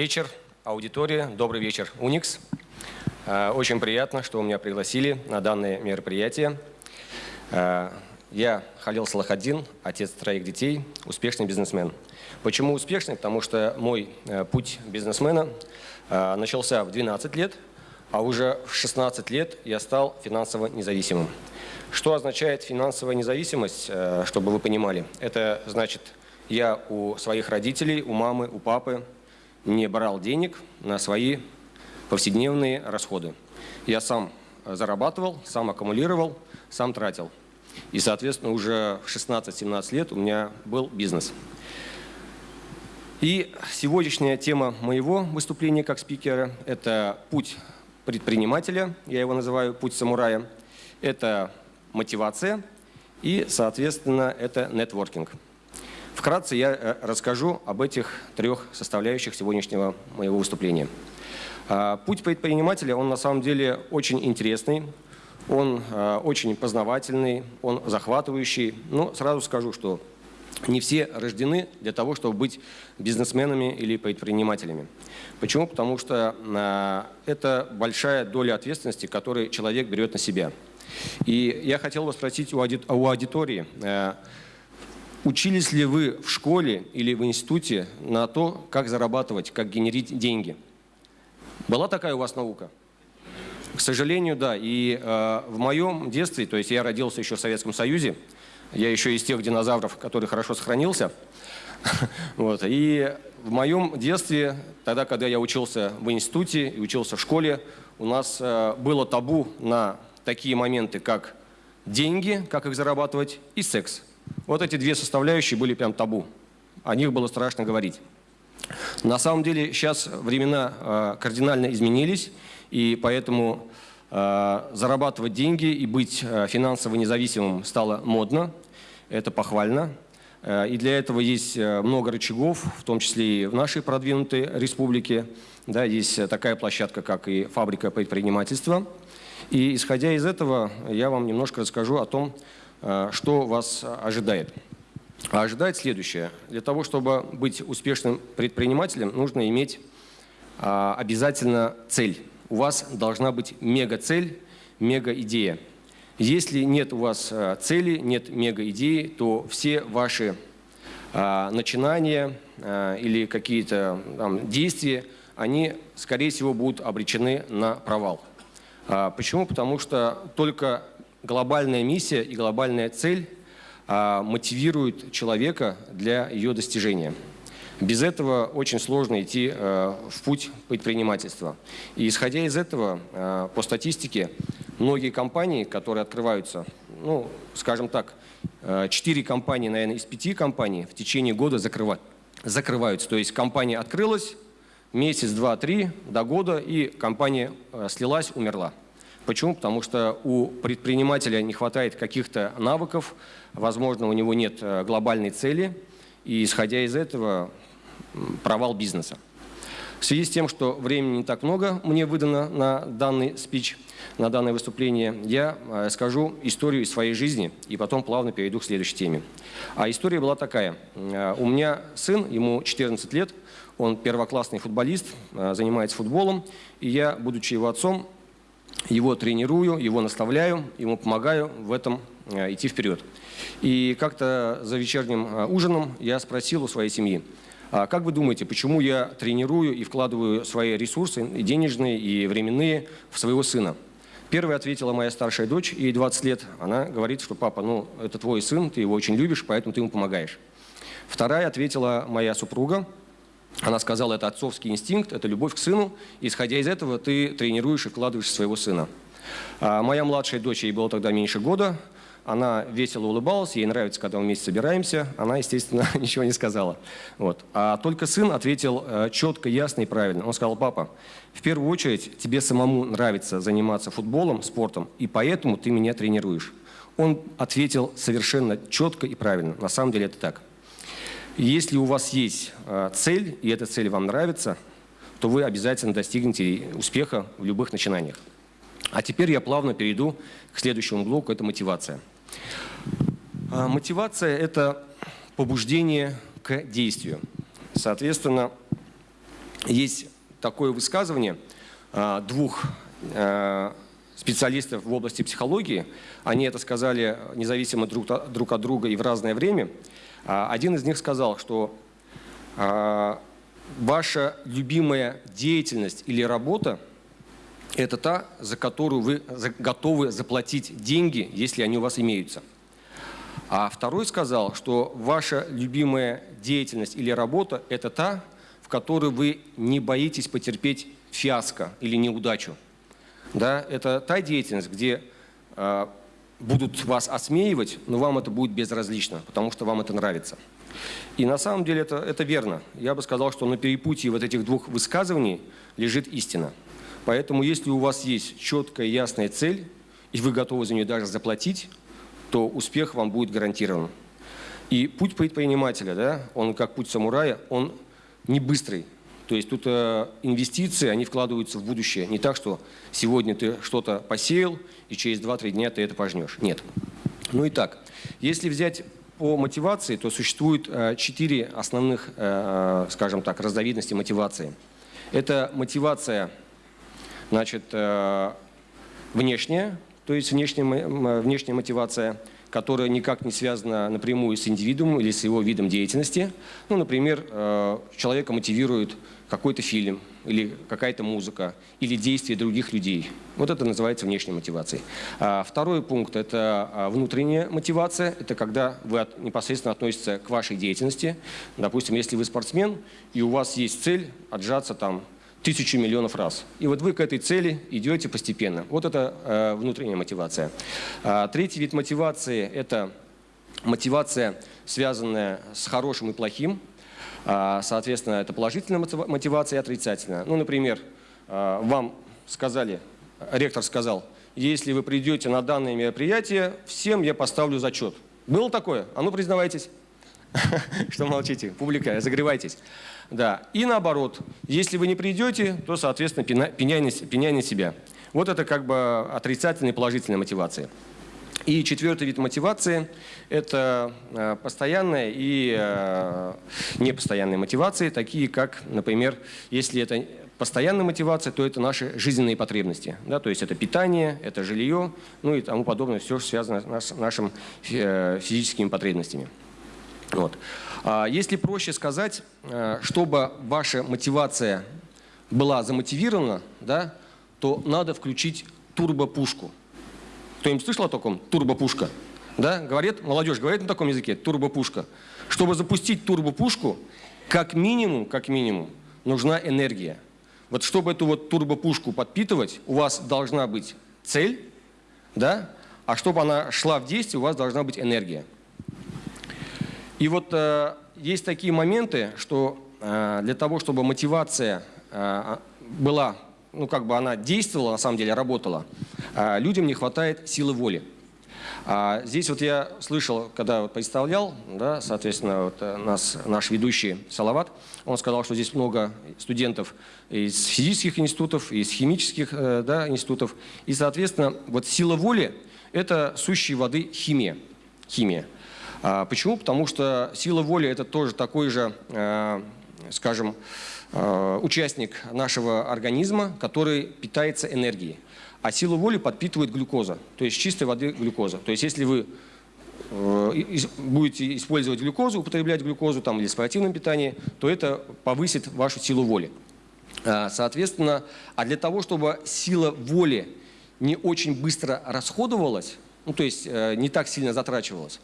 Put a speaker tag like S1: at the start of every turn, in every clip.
S1: вечер, аудитория, добрый вечер, Уникс. Э, очень приятно, что меня пригласили на данное мероприятие. Э, я Халил Салахаддин, отец троих детей, успешный бизнесмен. Почему успешный? Потому что мой э, путь бизнесмена начался в 12 лет, а уже в 16 лет я стал финансово независимым. Что означает финансовая независимость, чтобы вы понимали? Это значит, я у своих родителей, у мамы, у папы не брал денег на свои повседневные расходы. Я сам зарабатывал, сам аккумулировал, сам тратил. И, соответственно, уже в 16-17 лет у меня был бизнес. И сегодняшняя тема моего выступления как спикера – это путь предпринимателя, я его называю путь самурая, это мотивация и, соответственно, это нетворкинг. Вкратце я э, расскажу об этих трех составляющих сегодняшнего моего выступления. А, путь предпринимателя, он на самом деле очень интересный, он а, очень познавательный, он захватывающий. Но сразу скажу, что не все рождены для того, чтобы быть бизнесменами или предпринимателями. Почему? Потому что а, это большая доля ответственности, которую человек берет на себя. И я хотел бы спросить у аудитории, Учились ли вы в школе или в институте на то, как зарабатывать, как генерить деньги? Была такая у вас наука? К сожалению, да. И э, в моем детстве, то есть я родился еще в Советском Союзе, я еще из тех динозавров, который хорошо сохранился. вот. И в моем детстве, тогда, когда я учился в институте и учился в школе, у нас э, было табу на такие моменты, как деньги, как их зарабатывать, и секс. Вот эти две составляющие были прям табу. О них было страшно говорить. На самом деле сейчас времена э, кардинально изменились, и поэтому э, зарабатывать деньги и быть э, финансово независимым стало модно. Это похвально. И для этого есть много рычагов, в том числе и в нашей продвинутой республике. Да, есть такая площадка, как и фабрика предпринимательства. И исходя из этого, я вам немножко расскажу о том, что вас ожидает? А ожидает следующее. Для того, чтобы быть успешным предпринимателем, нужно иметь а, обязательно цель. У вас должна быть мега-цель, мега-идея. Если нет у вас э, цели, нет мега-идеи, то все ваши а, начинания а, или какие-то действия, они, скорее всего, будут обречены на провал. Почему? Потому что только глобальная миссия и глобальная цель а, мотивируют человека для ее достижения. Без этого очень сложно идти а, в путь предпринимательства. И исходя из этого, а, по статистике, многие компании, которые открываются, ну, скажем так, 4 компании, наверное, из 5 компаний в течение года закрывают, закрываются. То есть компания открылась, месяц, два, три, до года, и компания слилась, умерла. Почему? Потому что у предпринимателя не хватает каких-то навыков, возможно, у него нет э, глобальной цели, и исходя из этого провал бизнеса. В связи с тем, что времени не так много мне выдано на данный спич, на данное выступление, я э, скажу историю из своей жизни и потом плавно перейду к следующей теме. А история была такая. Э, у меня сын, ему 14 лет, он первоклассный футболист, занимается футболом, и я, будучи его отцом, его тренирую, его наставляю, ему помогаю в этом э, идти вперед. И как-то за вечерним э, ужином я спросил у своей семьи, а как вы думаете, почему я тренирую и вкладываю свои ресурсы, и денежные, и временные, в своего сына? Первая ответила моя старшая дочь, ей 20 лет. Она говорит, что папа, ну это твой сын, ты его очень любишь, поэтому ты ему помогаешь. Вторая ответила моя супруга, она сказала, это отцовский инстинкт, это любовь к сыну. Исходя из этого, ты тренируешь и вкладываешь своего сына. А моя младшая дочь, ей было тогда меньше года. Она весело улыбалась, ей нравится, когда мы вместе собираемся. Она, естественно, ничего не сказала. Вот. А только сын ответил э, четко, ясно и правильно. Он сказал, папа, в первую очередь тебе самому нравится заниматься футболом, спортом, и поэтому ты меня тренируешь. Он ответил совершенно четко и правильно. На самом деле это так. Если у вас есть э, цель, и эта цель вам нравится, то вы обязательно достигнете успеха в любых начинаниях. А теперь я плавно перейду к следующему блоку, это мотивация. А, мотивация – это побуждение к действию. Соответственно, есть такое высказывание а, двух специалистов в области психологии. Они это сказали независимо друг от друга и в разное время. А, один из них сказал, что ваша любимая деятельность или работа – это та, за которую вы готовы заплатить деньги, если они у вас имеются. А второй сказал, что ваша любимая деятельность или работа – это та, в которой вы не боитесь потерпеть фиаско или неудачу. Да, это та деятельность, где э, будут вас осмеивать, но вам это будет безразлично, потому что вам это нравится. И на самом деле это, это верно. Я бы сказал, что на перепутье вот этих двух высказываний лежит истина. Поэтому если у вас есть четкая ясная цель, и вы готовы за нее даже заплатить, то успех вам будет гарантирован. И путь предпринимателя, да, он как путь самурая, он не быстрый. То есть тут э, инвестиции, они вкладываются в будущее. Не так, что сегодня ты что-то посеял, и через 2-3 дня ты это пожнешь. Нет. Ну и так, если взять по мотивации, то существует э, четыре основных, э, скажем так, разновидности мотивации. Это мотивация, значит, внешняя, то есть внешняя, внешняя мотивация, которая никак не связана напрямую с индивидуумом или с его видом деятельности. Ну, например, э, человека мотивирует какой-то фильм или какая-то музыка или действия других людей. Вот это называется внешней мотивацией. А второй пункт – это а, внутренняя мотивация. Это когда вы непосредственно относитесь к вашей деятельности. Допустим, если вы спортсмен, и у вас есть цель отжаться там тысячу миллионов раз. И вот вы к этой цели идете постепенно. Вот это э, внутренняя мотивация. А, третий вид мотивации – это мотивация, связанная с хорошим и плохим. А, соответственно, это положительная мотивация и отрицательная. Ну, например, а, вам сказали, ректор сказал, если вы придете на данное мероприятие, всем я поставлю зачет. Было такое? А ну признавайтесь. Что молчите? Публика, разогревайтесь. Да. И наоборот, если вы не придете, то, соответственно, пеняй на себя. Вот это как бы отрицательная и положительная мотивация. И четвертый вид мотивации – это э, постоянная и э, непостоянная мотивации, такие как, например, если это постоянная мотивация, то это наши жизненные потребности. Да, то есть это питание, это жилье, ну и тому подобное, все связано с нашими э, физическими потребностями. Вот. А если проще сказать, э, чтобы ваша мотивация была замотивирована, да, то надо включить турбопушку. Кто-нибудь слышал о таком? Турбопушка. Да? Говорит, молодежь говорит на таком языке, турбопушка. Чтобы запустить турбопушку, как минимум, как минимум, нужна энергия. Вот чтобы эту вот турбопушку подпитывать, у вас должна быть цель, да? а чтобы она шла в действие, у вас должна быть энергия. И вот э, есть такие моменты, что э, для того, чтобы мотивация э, была, ну как бы она действовала, на самом деле работала, людям не хватает силы воли. А здесь вот я слышал, когда вот представлял, да, соответственно, вот нас, наш ведущий Салават, он сказал, что здесь много студентов из физических институтов, из химических да, институтов. И, соответственно, вот сила воли – это сущей воды химия. химия. А почему? Потому что сила воли – это тоже такой же, э, скажем, э, участник нашего организма, который питается энергией. А силу воли подпитывает глюкоза, то есть чистой воды глюкоза. То есть если вы э, будете использовать глюкозу, употреблять глюкозу там, или в спортивном питании, то это повысит вашу силу воли. А, соответственно, а для того, чтобы сила воли не очень быстро расходовалась, ну, то есть не так сильно затрачивалась,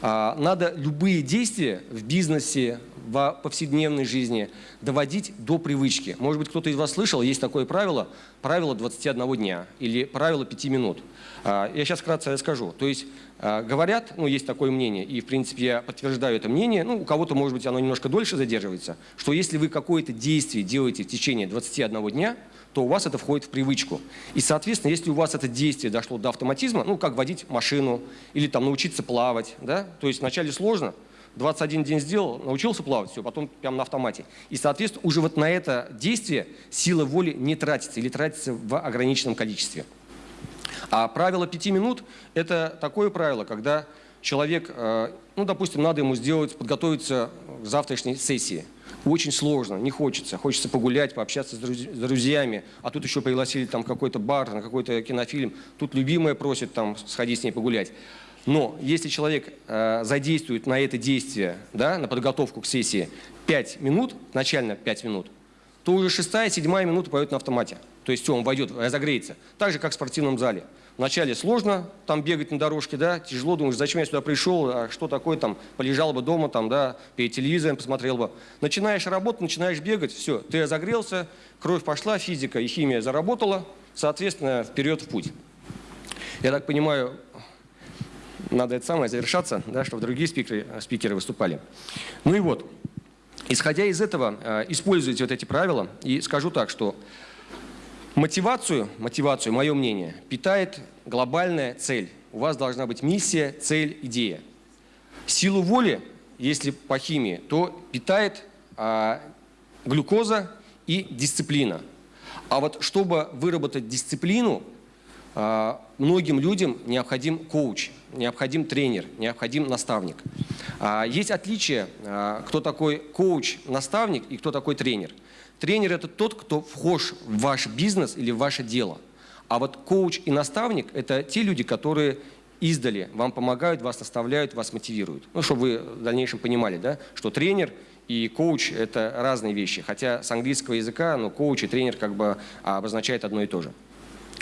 S1: надо любые действия в бизнесе, в повседневной жизни доводить до привычки. Может быть, кто-то из вас слышал, есть такое правило, правило 21 дня или правило 5 минут. А, я сейчас вкратце расскажу. То есть а, говорят, ну есть такое мнение, и в принципе я подтверждаю это мнение, ну у кого-то может быть оно немножко дольше задерживается, что если вы какое-то действие делаете в течение 21 дня, то у вас это входит в привычку. И, соответственно, если у вас это действие дошло до автоматизма, ну, как водить машину или там научиться плавать, да, то есть вначале сложно, 21 день сделал, научился плавать, все, потом прям на автомате. И, соответственно, уже вот на это действие сила воли не тратится или тратится в ограниченном количестве. А правило 5 минут – это такое правило, когда человек, э, ну, допустим, надо ему сделать, подготовиться к завтрашней сессии – очень сложно, не хочется. Хочется погулять, пообщаться с друзьями, а тут еще пригласили там какой-то бар, на какой-то кинофильм. Тут любимая просит там сходить с ней погулять. Но если человек э, задействует на это действие, да, на подготовку к сессии 5 минут, начально 5 минут, то уже шестая, седьмая минута пойдет на автомате. То есть все, он войдет, разогреется. Так же, как в спортивном зале. Вначале сложно там бегать на дорожке, да, тяжело, думаешь, зачем я сюда пришел, а что такое там, полежал бы дома, там, да, перед телевизором посмотрел бы. Начинаешь работать, начинаешь бегать, все, ты разогрелся, кровь пошла, физика и химия заработала, соответственно, вперед в путь. Я так понимаю, надо это самое завершаться, да, чтобы другие спикеры, спикеры выступали. Ну и вот, исходя из этого, э, используйте вот эти правила и скажу так, что Мотивацию, мотивацию, мое мнение, питает глобальная цель. У вас должна быть миссия, цель, идея. Силу воли, если по химии, то питает а, глюкоза и дисциплина. А вот чтобы выработать дисциплину, а, многим людям необходим коуч, необходим тренер, необходим наставник. А, есть отличие, а, кто такой коуч, наставник и кто такой тренер – Тренер – это тот, кто вхож в ваш бизнес или в ваше дело. А вот коуч и наставник – это те люди, которые издали вам помогают, вас наставляют, вас мотивируют. Ну, чтобы вы в дальнейшем понимали, да, что тренер и коуч – это разные вещи. Хотя с английского языка ну, коуч и тренер как бы обозначают одно и то же.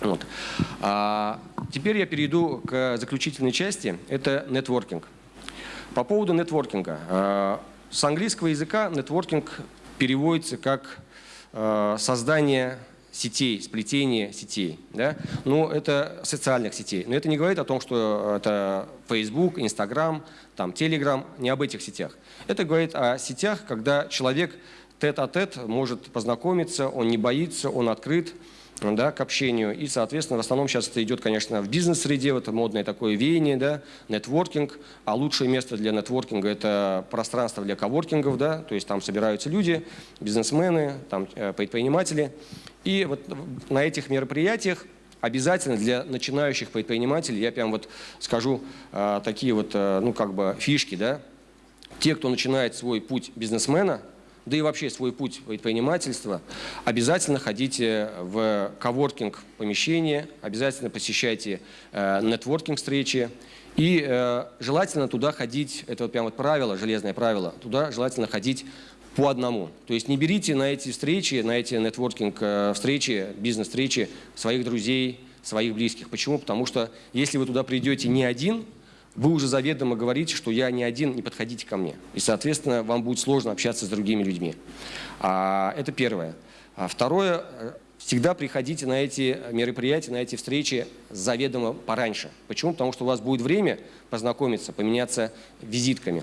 S1: Вот. А теперь я перейду к заключительной части. Это нетворкинг. По поводу нетворкинга. А, с английского языка нетворкинг переводится как создание сетей, сплетение сетей. Да? Ну, это социальных сетей. Но это не говорит о том, что это Facebook, Instagram, там, Telegram, не об этих сетях. Это говорит о сетях, когда человек тет-а-тет -тет может познакомиться, он не боится, он открыт, да, к общению. И, соответственно, в основном сейчас это идет, конечно, в бизнес-среде, это модное такое веяние, да, нетворкинг. А лучшее место для нетворкинга – это пространство для коворкингов, да, то есть там собираются люди, бизнесмены, там, э, предприниматели. И вот на этих мероприятиях обязательно для начинающих предпринимателей, я прям вот скажу э, такие вот, э, ну, как бы фишки, да, те, кто начинает свой путь бизнесмена – да и вообще свой путь предпринимательства, обязательно ходите в коворкинг помещение, обязательно посещайте э, нетворкинг встречи. И э, желательно туда ходить, это вот прям вот правило, железное правило, туда желательно ходить по одному. То есть не берите на эти встречи, на эти нетворкинг э, встречи, бизнес-встречи своих друзей, своих близких. Почему? Потому что если вы туда придете не один, вы уже заведомо говорите, что я не один, не подходите ко мне. И, соответственно, вам будет сложно общаться с другими людьми. А, это первое. А второе, всегда приходите на эти мероприятия, на эти встречи заведомо пораньше. Почему? Потому что у вас будет время познакомиться, поменяться визитками.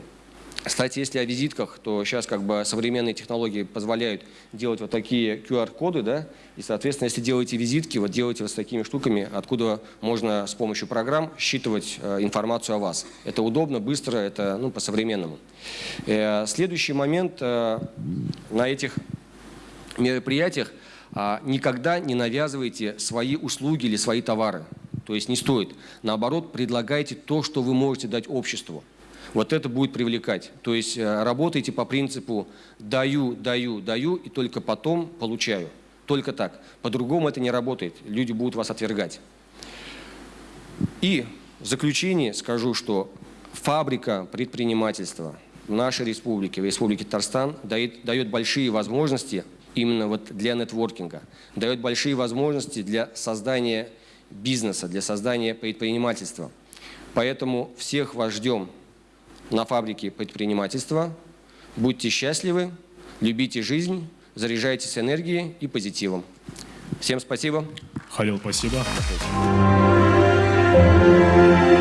S1: Кстати, если о визитках, то сейчас как бы современные технологии позволяют делать вот такие QR-коды, да, и, соответственно, если делаете визитки, вот делайте вот с такими штуками, откуда можно с помощью программ считывать э, информацию о вас. Это удобно, быстро, это ну, по-современному. Э, следующий момент э, на этих мероприятиях э, никогда не навязывайте свои услуги или свои товары. То есть не стоит. Наоборот, предлагайте то, что вы можете дать обществу вот это будет привлекать. То есть э, работайте по принципу «даю, даю, даю» и только потом получаю. Только так. По-другому это не работает. Люди будут вас отвергать. И в заключение скажу, что фабрика предпринимательства в нашей республике, в республике Татарстан, дает, дает большие возможности именно вот для нетворкинга, дает большие возможности для создания бизнеса, для создания предпринимательства. Поэтому всех вас ждем на фабрике предпринимательства. Будьте счастливы, любите жизнь, заряжайтесь энергией и позитивом. Всем спасибо.
S2: Халил, спасибо. спасибо.